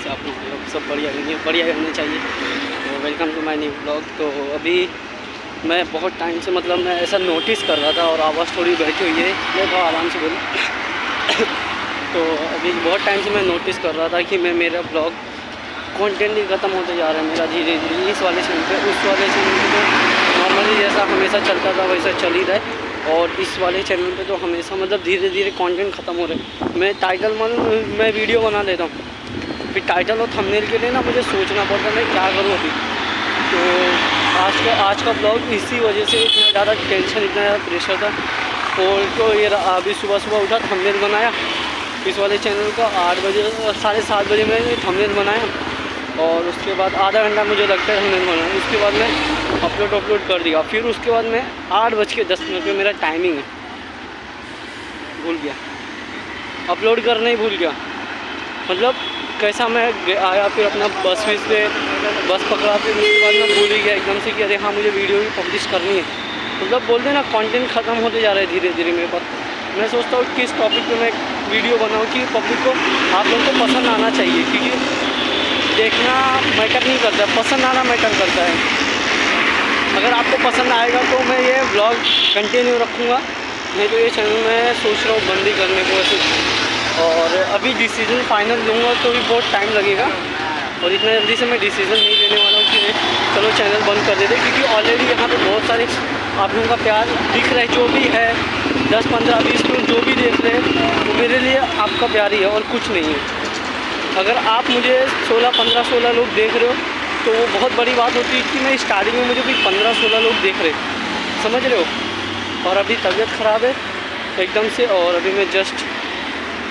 कैसे आप लोग सब बढ़िया होंगे, बढ़िया होने चाहिए। तो welcome to my new blog तो अभी मैं बहुत टाइम से मतलब मैं ऐसा नोटिस कर रहा था और आवाज़ थोड़ी बैठी हुई है। मैं थोड़ा आराम से बोलूँ। तो अभी बहुत टाइम से मैं नोटिस कर रहा था कि मैं, मेरा ब्लॉग कंटेंट ही ख़त्म होते जा रहा है मेरा धीरे धीरे। इस वाले चैनल पे, उस वाले चैनल पे तो नॉर्मली जैसा हमेशा चलता था वैसा चल ही रहा और इस वाले चैनल पे तो हमेशा मतलब धीरे धीरे कंटेंट ख़त्म हो रहे हैं। मैं टाइटल मान मैं वीडियो बना लेता हूँ। फिर टाइटल और थंबनेल के लिए ना मुझे सोचना पड़ता मैं क्या करूँ अभी। तो आज का आज का ब्लॉग इसी वजह से इतना ज़्यादा टेंशन इतना ज़्यादा प्रेशर था। और तो ये अभी सुबह सुबह उठा थंबनेल बनाया। इस वाले चैनल का आठ बजे, साढ़े सात बजे मैंने थंबनेल बनाया। और उसके बाद आधा घंटा मुझे लगता है हमने बनाया उसके बाद मैं अपलोड अपलोड कर दिया। फिर उसके बाद मैं आठ बज के दस मिनट में मेरा टाइमिंग है। भूल गया। अपलोड करना ही भूल गया। मतलब कैसा मैं आया फिर अपना बस विस पे बस पकड़ा, फिर उसके बाद मैं भूल ही गया एकदम से कि अरे हाँ मुझे वीडियो भी पब्लिश करनी है। मतलब बोलते ना कंटेंट ख़त्म होते जा रहे हैं धीरे धीरे मेरे पास। मैं सोचता हूँ किस टॉपिक पे मैं वीडियो बनाऊँ कि पब्लिक को आप लोगों को पसंद आना चाहिए, क्योंकि देखना मैटर नहीं करता, पसंद आना मैटर करता है। अगर आपको पसंद आएगा तो मैं ये ब्लॉग कंटिन्यू रखूँगा। नहीं तो ये चैनल मैं सोच रहा हूँ बंदी करने को और अभी डिसीज़न फाइनल लूँगा तो भी बहुत टाइम लगेगा। और इतना जल्दी से मैं डिसीज़न नहीं लेने वाला हूँ कि चलो चैनल बंद कर देते। क्योंकि ऑलरेडी यहाँ पे बहुत सारे आप लोगों का प्यार दिख रहा है, जो भी है, दस, पंद्रह, बीस मिनट जो भी देख रहे हैं, वो मेरे लिए आपका प्यार ही है और कुछ नहीं है। अगर आप मुझे 16 15 16 लोग देख रहे हो तो वो बहुत बड़ी बात होती है कि मैं स्टार्टिंग में मुझे भी 15 16 लोग देख रहे समझ रहे हो? और अभी तबीयत ख़राब है, एकदम से, और अभी मैं जस्ट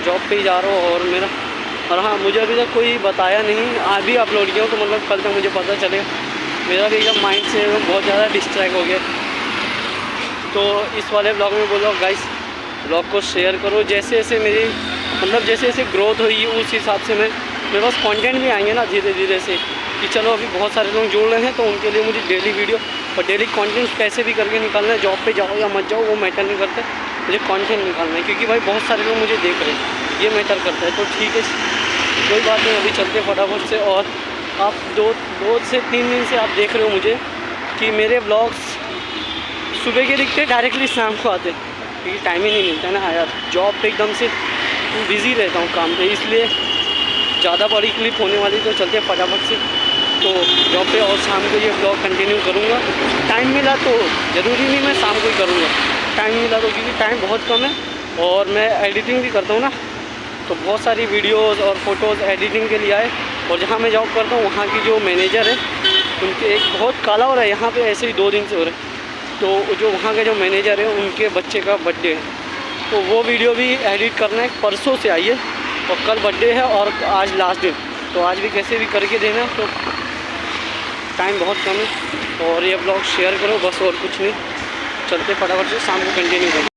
जॉब पे ही जा रहा हूँ और मेरा, और हाँ मुझे अभी तक कोई बताया नहीं। अभी अपलोड किया तो मतलब कल तक मुझे पता चलेगा मेरा भी एकदम माइंड से बहुत ज़्यादा डिस्ट्रैक्ट हो गया। तो इस वाले ब्लॉग में बोलो गाइस ब्लॉग को शेयर करो। जैसे जैसे मेरी मतलब जैसे जैसे ग्रोथ हुई, उस हिसाब से मैं, मेरे पास कॉन्टेंट भी आएँगे ना धीरे धीरे से। कि चलो, अभी बहुत सारे लोग जुड़ रहे हैं तो उनके लिए मुझे डेली वीडियो और डेली कंटेंट कैसे भी करके निकालना है। जॉब पे जाओ या मत जाओ, वो मैटर नहीं करता। मुझे कंटेंट निकालना है? क्योंकि भाई बहुत सारे लोग मुझे देख रहे हैं। ये मैटर करता है। तो ठीक है। कोई बात नहीं, अभी चलते फटाफट से। और आप दो दो से तीन दिन से आप देख रहे हो मुझे कि मेरे ब्लॉग्स सुबह के दिखते डायरेक्टली शाम को आते क्योंकि टाइम ही नहीं मिलता है ना। यार जॉब पे एकदम से बिज़ी रहता हूँ काम पे। इसलिए ज़्यादा बड़ी क्लिप होने वाली तो चलते फटाफट से। तो जॉब पे और शाम को ये ब्लॉग कंटिन्यू करूँगा। टाइम मिला तो ज़रूरी नहीं मैं शाम को ही करूँगा। टाइम मिला तो क्योंकि टाइम बहुत कम है और मैं एडिटिंग भी करता हूँ ना। तो बहुत सारी वीडियोज़ और फ़ोटोज़ एडिटिंग के लिए आए और जहाँ मैं जॉब करता हूँ, वहाँ की जो मैनेजर है, उनके एक बहुत काला हो रहा है। यहाँ पर ऐसे ही दो दिन से हो रहा तो जो वहाँ के जो मैनेजर है, उनके बच्चे का बर्थडे है। तो वो वीडियो भी एडिट करना है। परसों से आइए और कल बर्थडे है और आज लास्ट दिन तो आज भी कैसे भी करके देना। तो टाइम बहुत कम है। और ये ब्लॉग शेयर करो, बस और कुछ नहीं। चलते फटाफट से, शाम को कंटिन्यू करो